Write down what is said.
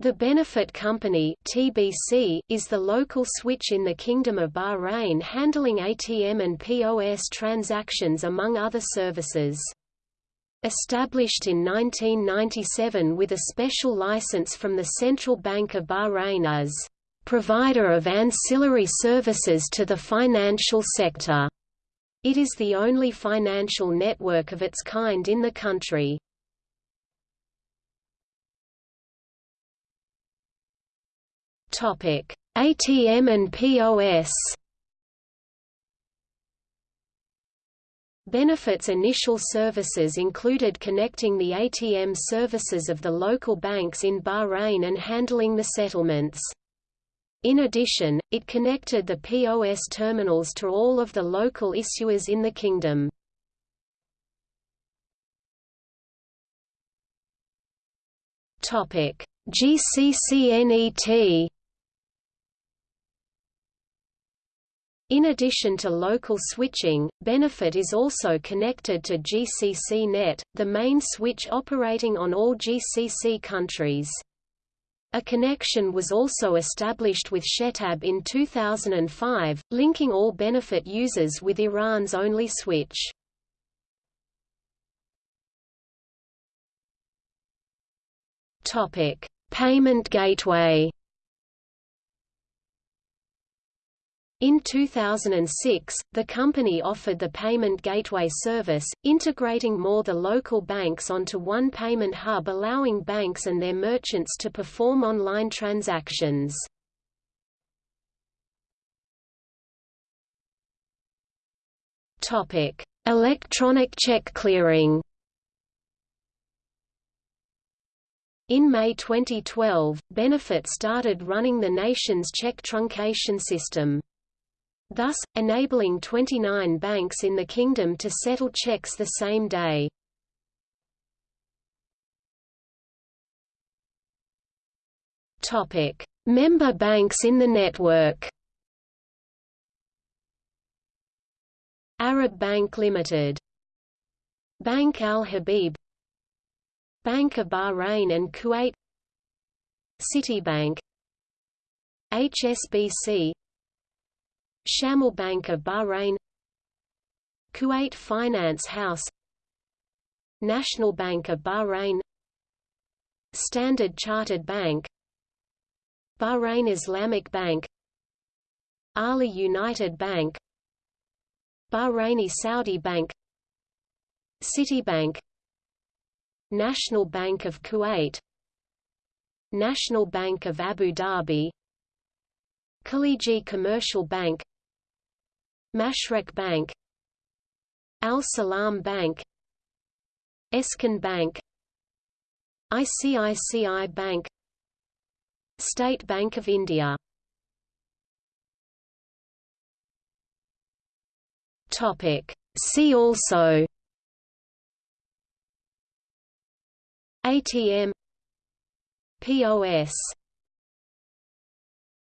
The Benefit Company (TBC) is the local switch in the Kingdom of Bahrain handling ATM and POS transactions among other services. Established in 1997 with a special license from the Central Bank of Bahrain as provider of ancillary services to the financial sector. It is the only financial network of its kind in the country. Topic: ATM and POS. Benefits initial services included connecting the ATM services of the local banks in Bahrain and handling the settlements. In addition, it connected the POS terminals to all of the local issuers in the kingdom. GCCNET In addition to local switching, Benefit is also connected to GCCNet, the main switch operating on all GCC countries. A connection was also established with Shetab in 2005, linking all Benefit users with Iran's only switch. Payment gateway In 2006, the company offered the Payment Gateway service, integrating more the local banks onto one payment hub allowing banks and their merchants to perform online transactions. Electronic check clearing In May 2012, Benefit started running the nation's check truncation system thus, enabling 29 banks in the kingdom to settle checks the same day. Member banks in the network Arab Bank Limited Bank Al Habib Bank of Bahrain and Kuwait Citibank HSBC Shamil Bank of Bahrain Kuwait Finance House National Bank of Bahrain Standard Chartered Bank Bahrain Islamic Bank Ahli United Bank Bahraini Saudi Bank Citibank National Bank of Kuwait National Bank of Abu Dhabi Khaliji Commercial Bank Mashreq Bank Al Salam Bank Eskan Bank ICICI Bank State Bank of India. Topic. See also ATM POS